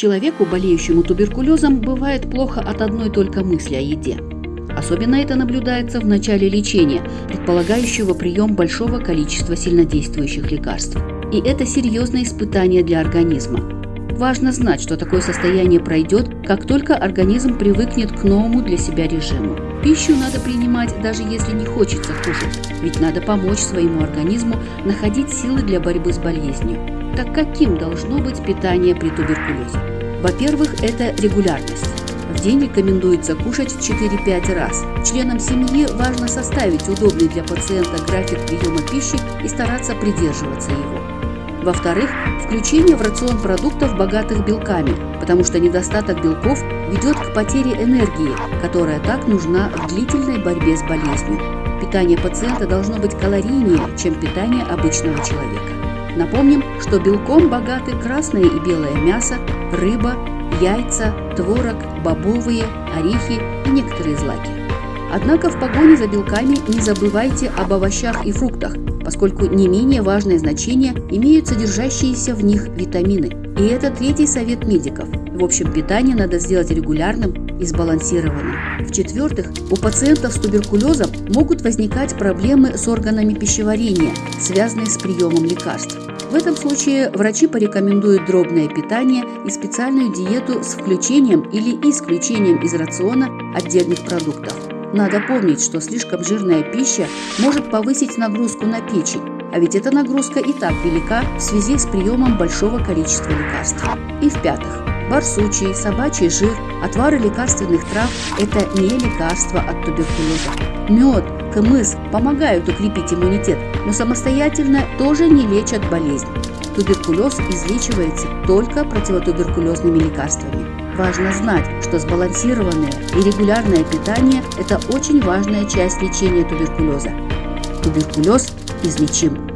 Человеку, болеющему туберкулезом, бывает плохо от одной только мысли о еде. Особенно это наблюдается в начале лечения, предполагающего прием большого количества сильнодействующих лекарств. И это серьезное испытание для организма. Важно знать, что такое состояние пройдет, как только организм привыкнет к новому для себя режиму. Пищу надо принимать, даже если не хочется кушать, ведь надо помочь своему организму находить силы для борьбы с болезнью. Так каким должно быть питание при туберкулезе? Во-первых, это регулярность. В день рекомендуется кушать 4-5 раз. Членам семьи важно составить удобный для пациента график приема пищи и стараться придерживаться его. Во-вторых, включение в рацион продуктов, богатых белками, потому что недостаток белков ведет к потере энергии, которая так нужна в длительной борьбе с болезнью. Питание пациента должно быть калорийнее, чем питание обычного человека. Напомним, что белком богаты красное и белое мясо, рыба, яйца, творог, бобовые, орехи и некоторые злаки. Однако в погоне за белками не забывайте об овощах и фруктах, поскольку не менее важное значение имеют содержащиеся в них витамины. И это третий совет медиков. В общем, питание надо сделать регулярным и сбалансированным. В-четвертых, у пациентов с туберкулезом могут возникать проблемы с органами пищеварения, связанные с приемом лекарств. В этом случае врачи порекомендуют дробное питание и специальную диету с включением или исключением из рациона отдельных продуктов. Надо помнить, что слишком жирная пища может повысить нагрузку на печень, а ведь эта нагрузка и так велика в связи с приемом большого количества лекарств. И в-пятых, барсучий, собачий жир, отвары лекарственных трав – это не лекарства от туберкулеза. Мед, кмыс помогают укрепить иммунитет, но самостоятельно тоже не лечат болезнь. Туберкулез излечивается только противотуберкулезными лекарствами. Важно знать, что сбалансированное и регулярное питание – это очень важная часть лечения туберкулеза. Туберкулез излечим.